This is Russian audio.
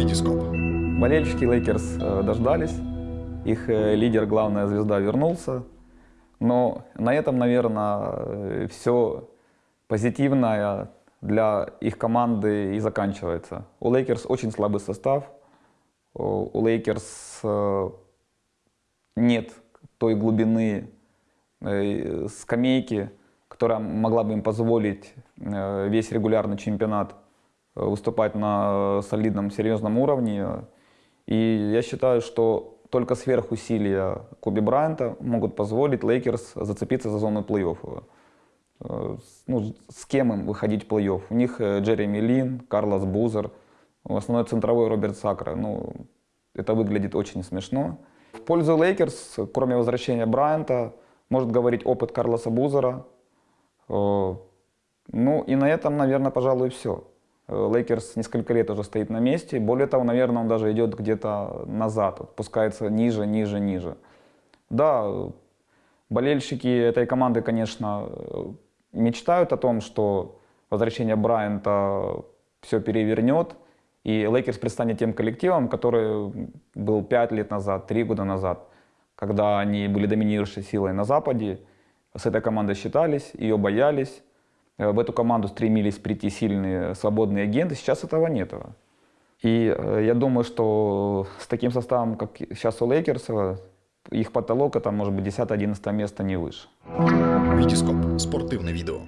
Витископ. Болельщики Лейкерс э, дождались. Их э, лидер, главная звезда, вернулся. Но на этом, наверное, все позитивное для их команды и заканчивается. У Лейкерс очень слабый состав. У Лейкерс э, нет той глубины скамейки, которая могла бы им позволить весь регулярный чемпионат выступать на солидном, серьезном уровне. И я считаю, что только сверхусилия Коби Брайанта могут позволить Лейкерс зацепиться за зону плей-офф. Э, ну, с кем им выходить в плей-офф? У них э, Джереми Лин, Карлос Бузер, основной центровой Роберт Сакра. Ну, это выглядит очень смешно. В пользу Лейкерс, кроме возвращения Брайанта, может говорить опыт Карлоса Бузера. Э, ну и на этом, наверное, пожалуй, все. Лейкерс несколько лет уже стоит на месте. Более того, наверное, он даже идет где-то назад, опускается ниже, ниже, ниже. Да, болельщики этой команды, конечно, мечтают о том, что возвращение Брайанта все перевернет, и Лейкерс предстанет тем коллективом, который был 5 лет назад, 3 года назад, когда они были доминирующей силой на Западе, с этой командой считались, ее боялись, Э, в эту команду стремились прийти сильные свободные агенты, сейчас этого нет. И э, я думаю, что с таким составом, как сейчас у Лейкерс, их потолок это может быть 10-11 место не выше. Витископ. Спортивное видео.